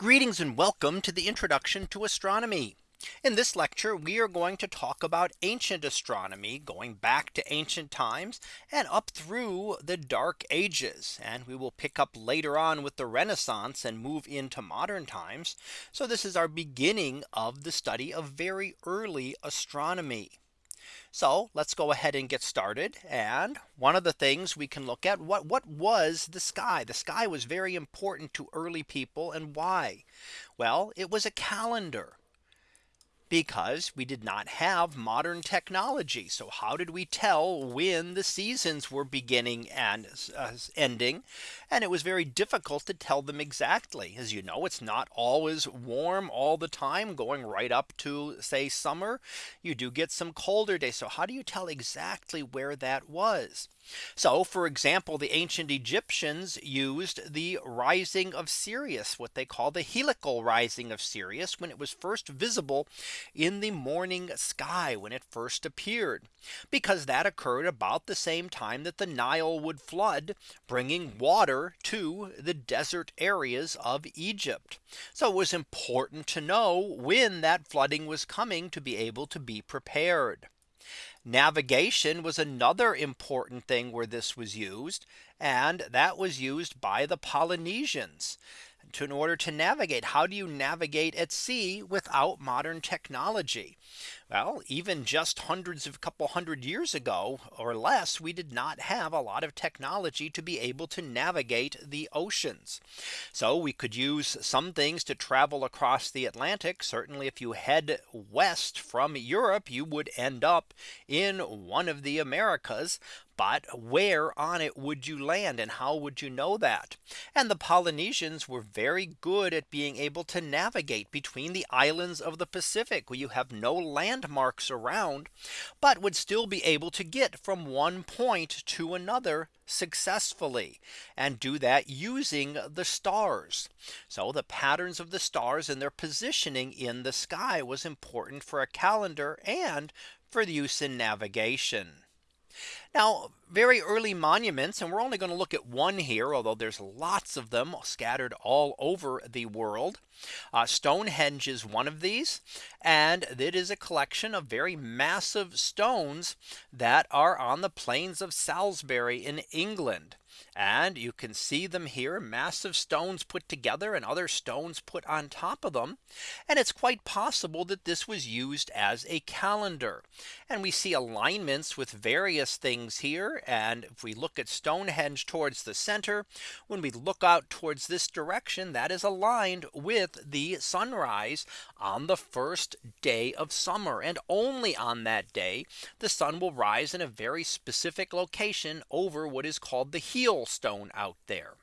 Greetings and welcome to the introduction to astronomy. In this lecture, we are going to talk about ancient astronomy going back to ancient times and up through the dark ages. And we will pick up later on with the Renaissance and move into modern times. So this is our beginning of the study of very early astronomy. So let's go ahead and get started. And one of the things we can look at what what was the sky? The sky was very important to early people and why? Well, it was a calendar because we did not have modern technology. So how did we tell when the seasons were beginning and uh, ending? And it was very difficult to tell them exactly. As you know, it's not always warm all the time going right up to say summer. You do get some colder days. So how do you tell exactly where that was? So for example, the ancient Egyptians used the rising of Sirius, what they call the heliacal rising of Sirius when it was first visible in the morning sky when it first appeared, because that occurred about the same time that the Nile would flood, bringing water to the desert areas of Egypt. So it was important to know when that flooding was coming to be able to be prepared. Navigation was another important thing where this was used. And that was used by the Polynesians to in order to navigate. How do you navigate at sea without modern technology? Well, even just hundreds of a couple hundred years ago or less, we did not have a lot of technology to be able to navigate the oceans. So we could use some things to travel across the Atlantic. Certainly, if you head west from Europe, you would end up in one of the Americas. But where on it would you land and how would you know that? And the Polynesians were very good at being able to navigate between the islands of the Pacific where you have no landmarks around, but would still be able to get from one point to another successfully and do that using the stars. So the patterns of the stars and their positioning in the sky was important for a calendar and for the use in navigation. Now very early monuments and we're only going to look at one here although there's lots of them scattered all over the world. Uh, Stonehenge is one of these and it is a collection of very massive stones that are on the plains of Salisbury in England. And you can see them here massive stones put together and other stones put on top of them. And it's quite possible that this was used as a calendar. And we see alignments with various things here. And if we look at Stonehenge towards the center, when we look out towards this direction, that is aligned with the sunrise on the first day of summer. And only on that day, the sun will rise in a very specific location over what is called the heel stone out there.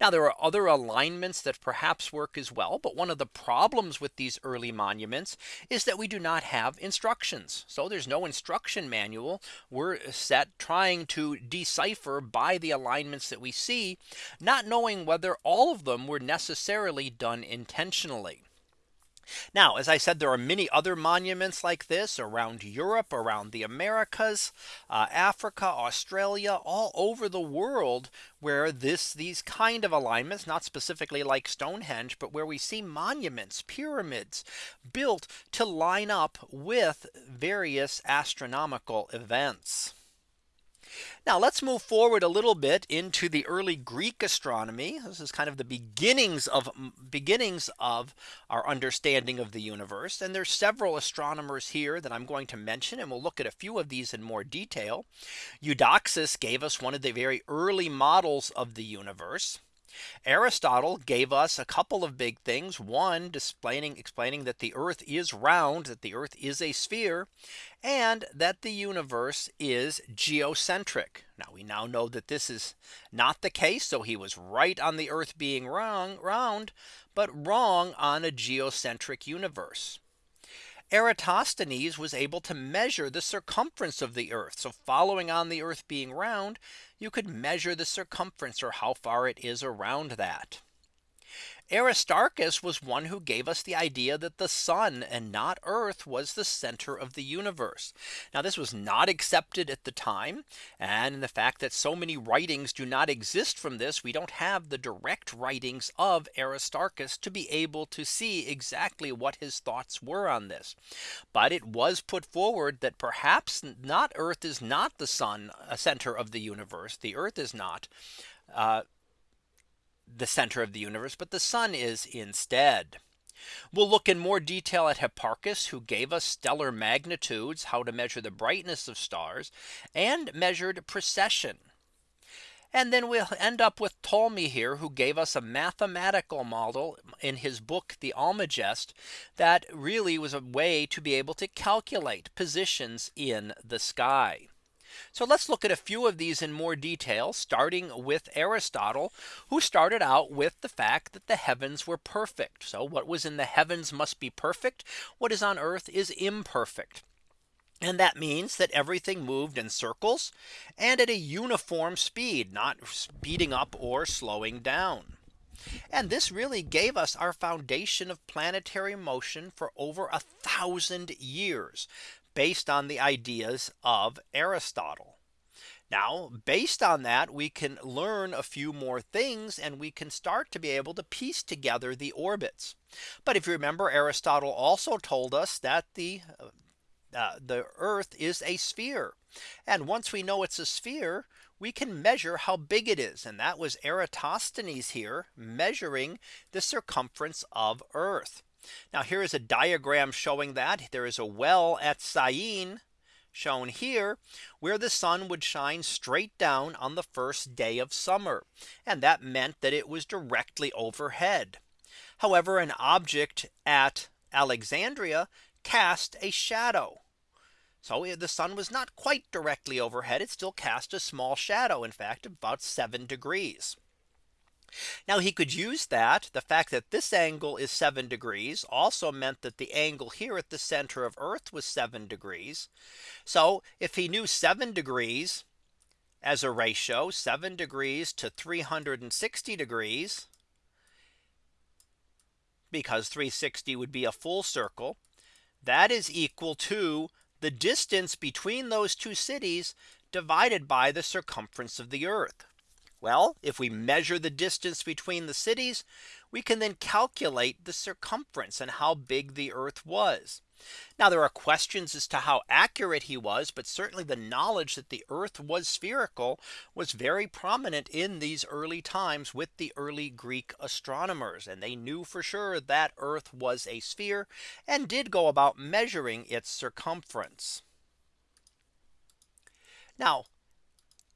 Now there are other alignments that perhaps work as well. But one of the problems with these early monuments is that we do not have instructions. So there's no instruction manual. We're set trying to decipher by the alignments that we see, not knowing whether all of them were necessarily done intentionally. Now, as I said, there are many other monuments like this around Europe, around the Americas, uh, Africa, Australia, all over the world where this these kind of alignments, not specifically like Stonehenge, but where we see monuments, pyramids built to line up with various astronomical events. Now let's move forward a little bit into the early Greek astronomy. This is kind of the beginnings of beginnings of our understanding of the universe. And there's several astronomers here that I'm going to mention and we'll look at a few of these in more detail. Eudoxus gave us one of the very early models of the universe. Aristotle gave us a couple of big things. One explaining explaining that the earth is round, that the earth is a sphere, and that the universe is geocentric. Now we now know that this is not the case. So he was right on the earth being wrong round, but wrong on a geocentric universe. Eratosthenes was able to measure the circumference of the earth. So following on the earth being round, you could measure the circumference or how far it is around that. Aristarchus was one who gave us the idea that the sun and not earth was the center of the universe. Now this was not accepted at the time. And in the fact that so many writings do not exist from this, we don't have the direct writings of Aristarchus to be able to see exactly what his thoughts were on this. But it was put forward that perhaps not earth is not the sun a center of the universe. The earth is not. Uh, the center of the universe, but the sun is instead. We'll look in more detail at Hipparchus, who gave us stellar magnitudes, how to measure the brightness of stars, and measured precession. And then we'll end up with Ptolemy here, who gave us a mathematical model in his book, the Almagest, that really was a way to be able to calculate positions in the sky. So let's look at a few of these in more detail, starting with Aristotle, who started out with the fact that the heavens were perfect. So what was in the heavens must be perfect. What is on earth is imperfect. And that means that everything moved in circles and at a uniform speed, not speeding up or slowing down. And this really gave us our foundation of planetary motion for over a thousand years based on the ideas of Aristotle. Now, based on that, we can learn a few more things and we can start to be able to piece together the orbits. But if you remember, Aristotle also told us that the uh, uh the Earth is a sphere. And once we know it's a sphere, we can measure how big it is. And that was Eratosthenes here measuring the circumference of Earth. Now here is a diagram showing that there is a well at Syene shown here where the sun would shine straight down on the first day of summer. And that meant that it was directly overhead. However, an object at Alexandria cast a shadow. So eh, the sun was not quite directly overhead. It still cast a small shadow, in fact, about seven degrees. Now he could use that the fact that this angle is seven degrees also meant that the angle here at the center of Earth was seven degrees. So if he knew seven degrees as a ratio seven degrees to 360 degrees because 360 would be a full circle that is equal to the distance between those two cities divided by the circumference of the earth. Well, if we measure the distance between the cities, we can then calculate the circumference and how big the Earth was. Now there are questions as to how accurate he was, but certainly the knowledge that the Earth was spherical was very prominent in these early times with the early Greek astronomers. And they knew for sure that Earth was a sphere and did go about measuring its circumference. Now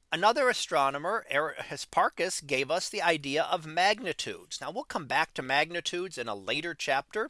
Another astronomer Hipparchus gave us the idea of magnitudes. Now we'll come back to magnitudes in a later chapter.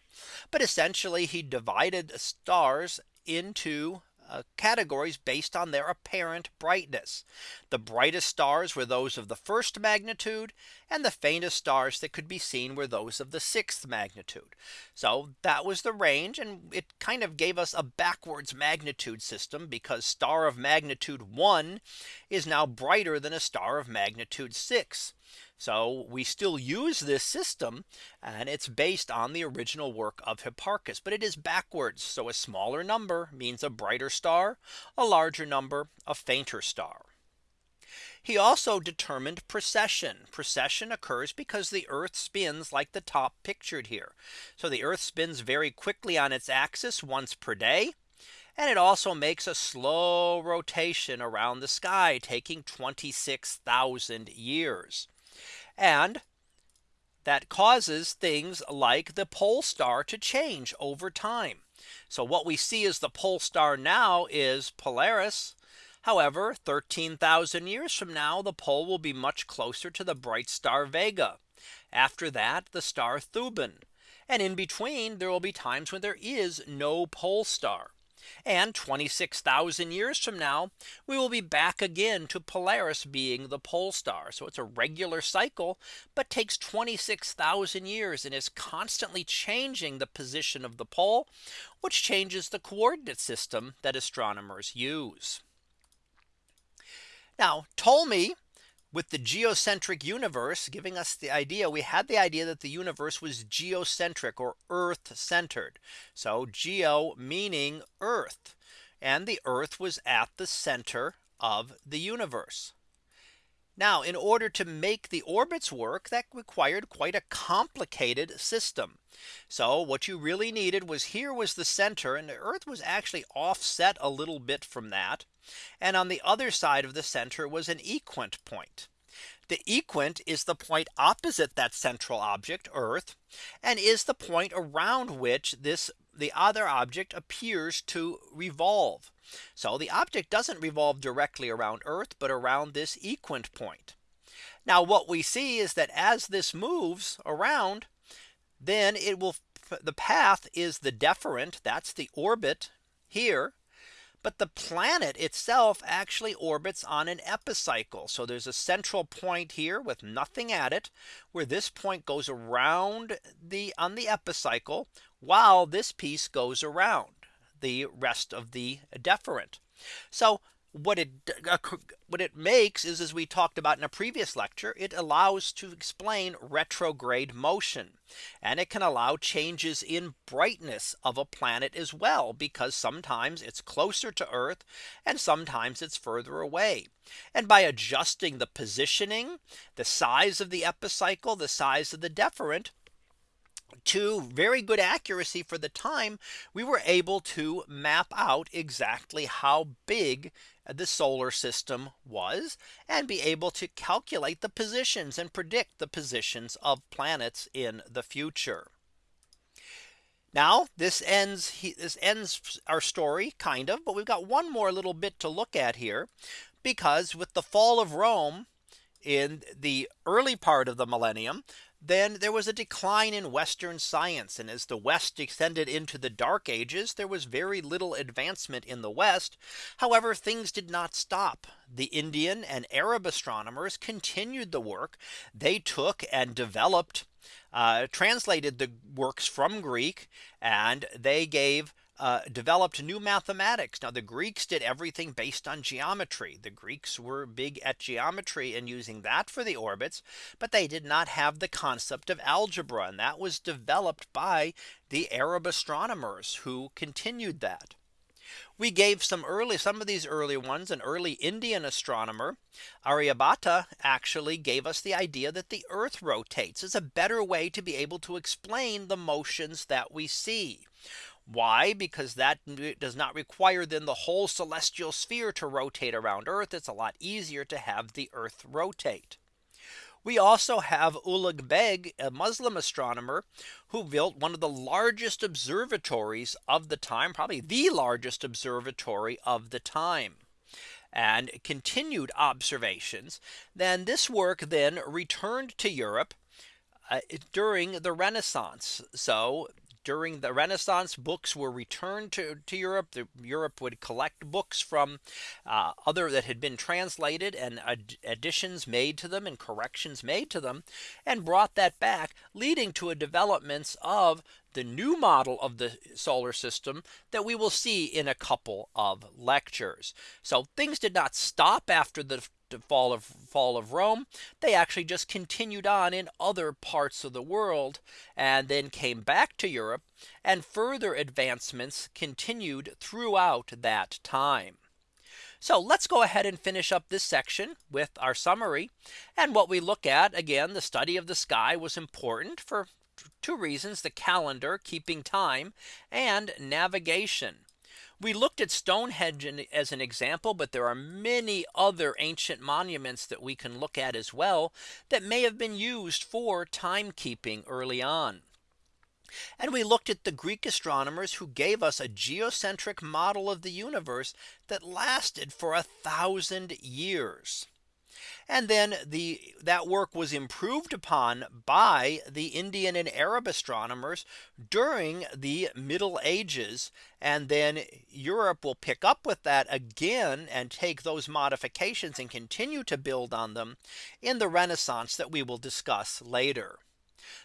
But essentially he divided the stars into uh, categories based on their apparent brightness. The brightest stars were those of the first magnitude and the faintest stars that could be seen were those of the sixth magnitude. So that was the range and it kind of gave us a backwards magnitude system because star of magnitude 1 is now brighter than a star of magnitude 6. So we still use this system and it's based on the original work of Hipparchus, but it is backwards. So a smaller number means a brighter star, a larger number, a fainter star. He also determined precession. Precession occurs because the Earth spins like the top pictured here. So the Earth spins very quickly on its axis once per day. And it also makes a slow rotation around the sky taking 26,000 years. And that causes things like the pole star to change over time. So what we see as the pole star now is Polaris. However, 13,000 years from now, the pole will be much closer to the bright star Vega. After that, the star Thuban. And in between, there will be times when there is no pole star. And 26,000 years from now, we will be back again to Polaris being the pole star. So it's a regular cycle, but takes 26,000 years and is constantly changing the position of the pole, which changes the coordinate system that astronomers use. Now Ptolemy with the geocentric universe giving us the idea we had the idea that the universe was geocentric or earth centered. So geo meaning earth and the earth was at the center of the universe. Now in order to make the orbits work that required quite a complicated system. So what you really needed was here was the center and the Earth was actually offset a little bit from that. And on the other side of the center was an equant point. The equant is the point opposite that central object Earth and is the point around which this the other object appears to revolve. So the object doesn't revolve directly around Earth, but around this equant point. Now what we see is that as this moves around, then it will the path is the deferent that's the orbit here but the planet itself actually orbits on an epicycle. So there's a central point here with nothing at it where this point goes around the on the epicycle while this piece goes around the rest of the deferent. So what it uh, what it makes is as we talked about in a previous lecture it allows to explain retrograde motion and it can allow changes in brightness of a planet as well because sometimes it's closer to Earth and sometimes it's further away and by adjusting the positioning the size of the epicycle the size of the deferent to very good accuracy for the time we were able to map out exactly how big the solar system was and be able to calculate the positions and predict the positions of planets in the future. Now this ends this ends our story kind of but we've got one more little bit to look at here because with the fall of Rome in the early part of the millennium then there was a decline in Western science. And as the West descended into the dark ages, there was very little advancement in the West. However, things did not stop. The Indian and Arab astronomers continued the work. They took and developed uh, translated the works from Greek and they gave uh, developed new mathematics. Now the Greeks did everything based on geometry. The Greeks were big at geometry and using that for the orbits. But they did not have the concept of algebra and that was developed by the Arab astronomers who continued that. We gave some early some of these early ones an early Indian astronomer Aryabhata actually gave us the idea that the earth rotates is a better way to be able to explain the motions that we see. Why? Because that does not require then the whole celestial sphere to rotate around Earth. It's a lot easier to have the Earth rotate. We also have Ulugh Beg, a Muslim astronomer who built one of the largest observatories of the time, probably the largest observatory of the time and continued observations. Then this work then returned to Europe uh, during the Renaissance. So during the Renaissance books were returned to, to Europe. The, Europe would collect books from uh, other that had been translated and ad additions made to them and corrections made to them and brought that back leading to a developments of the new model of the solar system that we will see in a couple of lectures. So things did not stop after the fall of fall of Rome, they actually just continued on in other parts of the world and then came back to Europe and further advancements continued throughout that time. So let's go ahead and finish up this section with our summary. And what we look at again, the study of the sky was important for two reasons, the calendar, keeping time and navigation. We looked at Stonehenge as an example, but there are many other ancient monuments that we can look at as well that may have been used for timekeeping early on. And we looked at the Greek astronomers who gave us a geocentric model of the universe that lasted for a thousand years. And then the that work was improved upon by the Indian and Arab astronomers during the Middle Ages. And then Europe will pick up with that again and take those modifications and continue to build on them in the Renaissance that we will discuss later.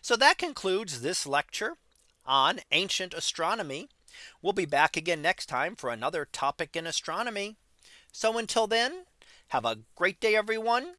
So that concludes this lecture on ancient astronomy. We'll be back again next time for another topic in astronomy. So until then, have a great day, everyone,